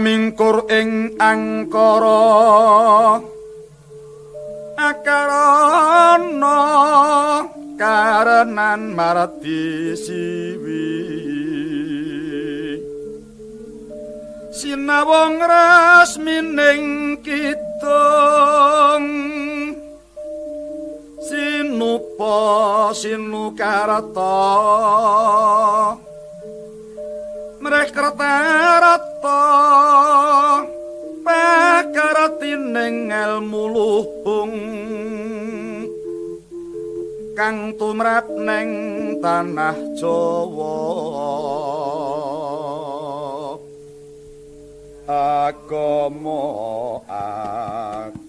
mingkur ing angkara. Akarana karenan marati siwi. Sinawong rasmining kidung. Sinupa sinukarata mrekrata rata pakaratining ilmu luhung. Kang tumrap ning tanah Jawa. Agama ageming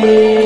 Oh.